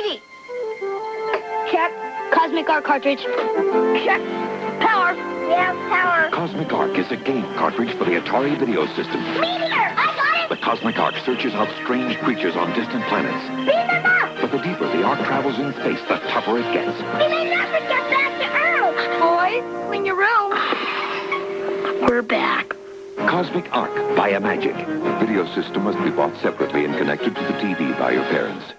TV. Check. Cosmic Ark cartridge. Check. Power. Yeah, power. Cosmic Ark is a game cartridge for the Atari video system. Meteor! I got it. The! Cosmic Ark searches out strange creatures on distant planets. Beam them up! But the deeper the ark travels in space, the tougher it gets. We may never get back to Earth! Boys, clean your room. We're back. Cosmic Ark by Imagic. The video system must be bought separately and connected to the TV by your parents.